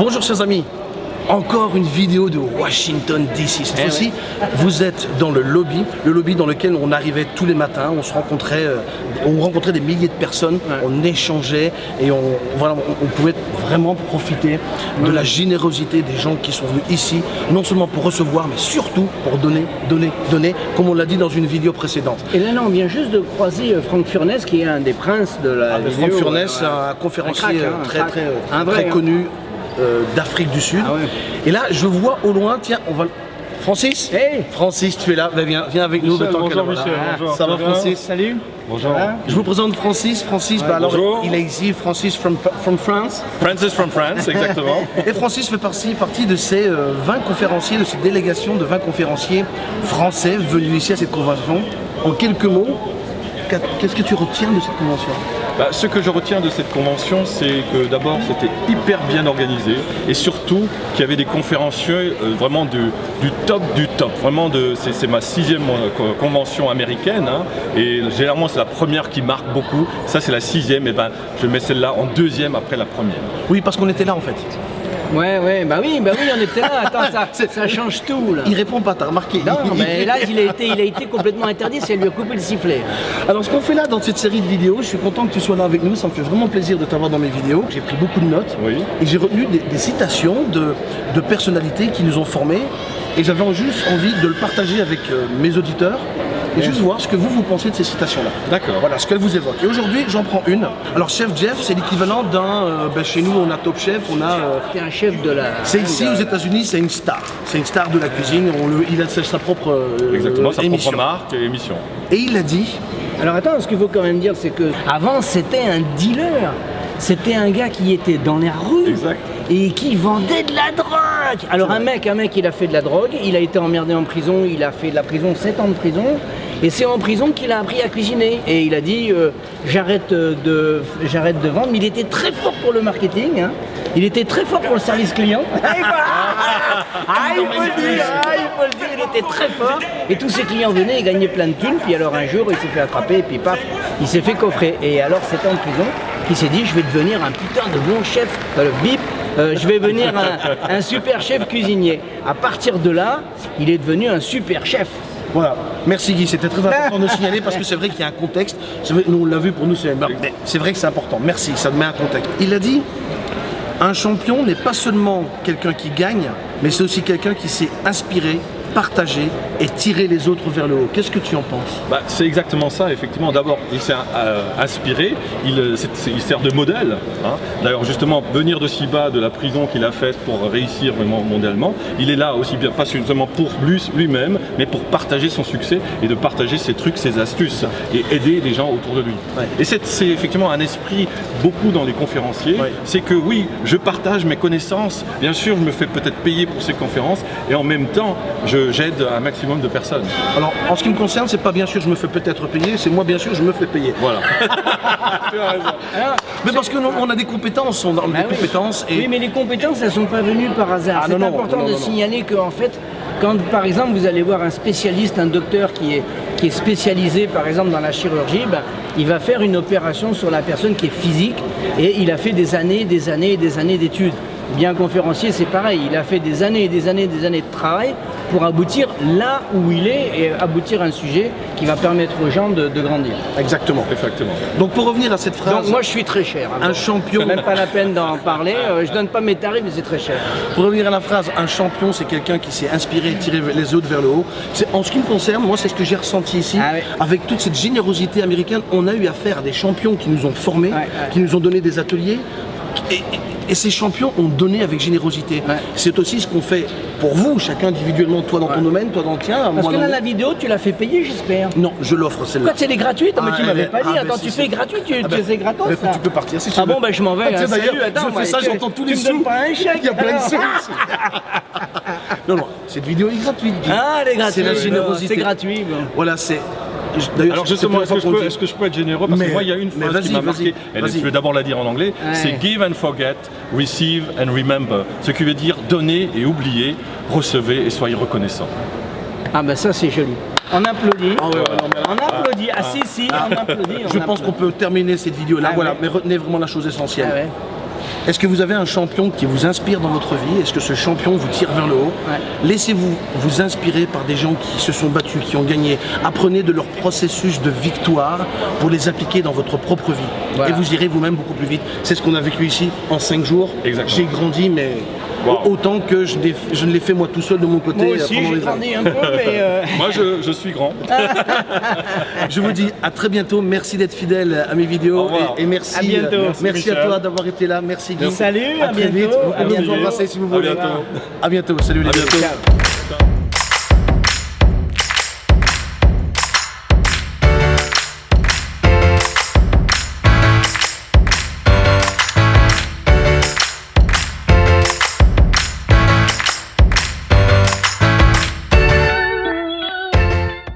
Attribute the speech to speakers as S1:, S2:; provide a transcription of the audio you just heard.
S1: Bonjour chers amis, encore une vidéo de Washington DC. Cette
S2: Eh
S1: fois-ci, vous êtes dans le lobby, le lobby dans lequel on arrivait tous les matins, on se rencontrait, euh, on rencontrait des milliers de personnes, on échangeait et on, voilà, on, on pouvait vraiment profiter de la générosité des gens qui sont venus ici, non seulement pour recevoir, mais surtout pour donner, donner, donner, comme on l'a dit dans une vidéo précédente.
S2: Et là, là, on vient juste de croiser euh, Franck Furness, qui est un des princes de la
S1: Ah,
S2: vidéo.
S1: Franck Furness, un conférencier
S2: crack, hein, un
S1: très, très,
S2: Un vrai,
S1: très
S2: hein.
S1: Euh, d'Afrique du Sud.
S2: Ah ouais.
S1: Et là, je vois au loin, tiens, on va. Francis
S2: Hey
S1: Francis, tu es là, Bah, viens, viens avec nous.
S3: Michel,
S1: le temps
S3: bonjour Michel,
S1: Ah,
S3: bonjour.
S1: Ça va Francis
S2: Salut
S3: Bonjour.
S2: Va
S1: Je vous présente Francis. Francis, bah, alors,
S3: bonjour.
S1: il est ici, Francis from, from France.
S3: Francis from France, exactement.
S1: Et Francis fait partie, partie de ces euh, 20 conférenciers, de cette délégation de 20 conférenciers français venus ici à cette convention. En quelques mots, qu'est-ce que tu retiens de cette convention?
S3: Bah, ce que je retiens de cette convention, c'est que d'abord c'était hyper bien organisé et surtout qu'il y avait des conférenciers euh, vraiment du, top du top. Vraiment, c'est, ma sixième euh, co- convention américaine hein, et généralement c'est la première qui marque beaucoup. Ça c'est la sixième et ben je mets celle-là en deuxième après la première.
S1: Oui, parce qu'on était là en fait.
S2: Ouais, ouais, bah oui, bah oui, on était là. Attends, ça, ça change tout, là.
S1: Il répond pas, t'as remarqué
S2: Non, mais là, il a été, il a été complètement interdit, c'est lui a coupé le sifflet.
S1: Alors ce qu'on fait là dans cette série de vidéos, je suis content que tu sois là avec nous, ça me fait vraiment plaisir de t'avoir dans mes vidéos. J'ai pris beaucoup de notes
S3: Oui.
S1: et j'ai retenu des, des citations de, de personnalités qui nous ont formés et j'avais juste envie de le partager avec euh, mes auditeurs et juste voir ce que vous vous pensez de ces citations-là.
S3: D'accord.
S1: Voilà ce qu'elles vous évoquent. Et aujourd'hui, j'en prends une. Alors Chef Jeff, c'est l'équivalent d'un... euh, ben, chez nous, on a Top Chef, on a... euh,
S2: T'es un chef de la.
S1: c'est ici aux États-Unis, c'est une star. C'est une star de la cuisine. On le- il a sa sa propre euh,
S3: Exactement, sa
S1: émission.
S3: propre marque et émission.
S1: Et il a dit
S2: Alors attends, ce qu'il faut quand même dire, c'est que avant c'était un dealer. C'était un gars qui était dans les rues
S3: Exact.
S2: Et qui vendait de la drogue. Alors un mec, un mec, il a fait de la drogue, il a été emmerdé en prison, il a fait de la prison, 7 ans de prison, et c'est en prison qu'il a appris à cuisiner. Et il a dit euh, j'arrête de, j'arrête de vendre, mais il était très fort pour le marketing, hein. il était très fort pour le service client. Ah, il faut le dire, ah, il faut le dire, il était très fort. Et tous ses clients venaient et gagnaient plein de thunes. Puis alors un jour, il s'est fait attraper et puis paf, il s'est fait coffrer. Et alors, sept ans de prison, il s'est dit, je vais devenir un putain de bon chef. Euh, le bip, euh, je vais devenir un, un super chef cuisinier. À partir de là, il est devenu un super chef.
S1: Voilà, merci Guy, c'était très important de signaler parce que c'est vrai qu'il y a un contexte. C'est vrai, nous on l'a vu pour nous, c'est c'est vrai que c'est important. Merci, ça met un contexte. Il a dit un champion n'est pas seulement quelqu'un qui gagne, mais c'est aussi quelqu'un qui sait inspirer, partager et tirer les autres vers le haut. Qu'est-ce que tu en penses?
S3: Bah, c'est exactement ça, effectivement. D'abord, il s'est euh, inspiré, il, euh, il sert de modèle. hein. D'ailleurs, justement, venir de si bas de la prison qu'il a faite pour réussir vraiment mondialement, il est là aussi bien, pas seulement pour lui- lui-même, mais pour partager son succès et de partager ses trucs, ses astuces et aider les gens autour de lui.
S1: Ouais.
S3: Et c'est c'est effectivement un esprit beaucoup dans les conférenciers.
S1: Ouais.
S3: C'est que oui, je partage mes connaissances, bien sûr, je me fais peut-être payer pour ces conférences et en même temps, je- j'aide un maximum de personnes.
S1: Alors, en ce qui me concerne, c'est pas bien sûr je me fais peut-être payer, c'est moi bien sûr je me fais payer.
S3: Voilà.
S2: Alors,
S1: Mais parce que nous, on a des compétences, on a des
S2: Ah oui.
S1: compétences et
S2: Oui, mais les compétences, elles sont pas venues par hasard.
S1: Ah,
S2: c'est
S1: non,
S2: important
S1: non,
S2: de signaler que, en fait, quand par exemple vous allez voir un spécialiste, un docteur qui est, qui est spécialisé par exemple dans la chirurgie, ben, il va faire une opération sur la personne qui est physique et il a fait des années, des années et des années d'études. Bien conférencier, c'est pareil, il a fait des années et des années et des années de travail pour aboutir là où il est et aboutir à un sujet qui va permettre aux gens de, de grandir.
S1: exactement.
S3: Exactement.
S1: Donc pour revenir à cette phrase,
S2: Donc moi je suis très cher. hein.
S1: un champion,
S2: Même pas la peine d'en parler, euh, je donne pas mes tarifs mais c'est très cher.
S1: Pour revenir à la phrase, un champion, c'est quelqu'un qui s'est inspiré et tiré les autres vers le haut. En ce qui me concerne, moi, c'est ce que j'ai ressenti ici.
S2: Ah ouais.
S1: Avec toute cette générosité américaine, on a eu affaire à des champions qui nous ont formés,
S2: Ouais, ouais.
S1: qui nous ont donné des ateliers. Et, et- et ces champions ont donné avec générosité.
S2: Ouais.
S1: C'est aussi ce qu'on fait pour vous, chacun individuellement, toi dans ton
S2: Ouais.
S1: domaine, toi dans le tien,
S2: Parce que là la vidéo tu l'as fait payer j'espère.
S1: Non, je l'offre celle-là.
S2: Pourquoi c'est les gratuites Ah, mais
S1: Ah,
S2: tu
S1: elle
S2: m'avais
S1: est-
S2: pas
S1: ah,
S2: dit,
S1: ben,
S2: attends
S1: si,
S2: tu
S1: si.
S2: fais gratuit, tu,
S1: Ah ben,
S2: tu- c'est gratos
S1: bah, tu peux partir si tu
S2: Ah bon ben je m'en vais,
S1: Ah, tiens, d'ailleurs,
S2: salut, attends,
S1: je fais ça, j'entends tous les
S2: Tu me donnes
S1: sous.
S2: pas un chèque
S1: Il y a plein de sous. non, non, cette vidéo est gratuite.
S2: Ah les gratuits,
S1: C'est la générosité.
S2: c'est gratuit.
S1: Voilà, c'est.
S3: Alors justement, est-ce que, je peux, que je être généreux? Parce
S1: Mais-
S3: que moi, il y a une phrase qui m'a marqué. Je vais d'abord la dire en anglais.
S2: Ouais.
S3: C'est give and forget, receive and remember. Ce qui veut dire donner et oublier, recevez et soyez reconnaissant.
S2: Ah ben ça c'est joli. On applaudit.
S1: Ah ouais, ouais, non, mais-
S2: On applaudit. Ah si si, on applaudit. on
S1: Je pense
S2: applaudit.
S1: qu'on peut terminer cette vidéo-là.
S2: Ah
S1: voilà,
S2: ouais.
S1: mais retenez vraiment la chose essentielle. Est-ce que vous avez un champion qui vous inspire dans votre vie? Est-ce que ce champion vous tire vers le haut? Laissez-vous vous inspirer par des gens qui se sont battus, qui ont gagné. Apprenez de leur processus de victoire pour les appliquer dans votre propre vie.
S2: Voilà.
S1: Et vous irez vous-même beaucoup plus vite. C'est ce qu'on a vécu ici en 5 jours. J'ai grandi, mais
S3: Wow.
S1: autant que je, ne l'ai fait moi tout seul de mon côté
S2: Moi
S1: euh,
S2: aussi, j'ai
S1: les années.
S2: grandi un peu, mais... euh,
S3: Moi, je, je suis grand.
S1: Je vous dis à très bientôt. Merci d'être fidèle à mes vidéos. Et, et merci,
S2: À bientôt.
S1: euh,
S3: Merci,
S1: Merci, à toi d'avoir été là. Merci Guy.
S2: Salut,
S1: à,
S2: à
S1: très
S2: bientôt.
S1: vite. Vous
S2: À
S1: pouvez nous
S2: bientôt.
S1: embrasser si vous
S3: À
S1: voulez.
S3: bientôt.
S1: À bientôt. Salut les
S3: À
S1: gars.
S3: bientôt.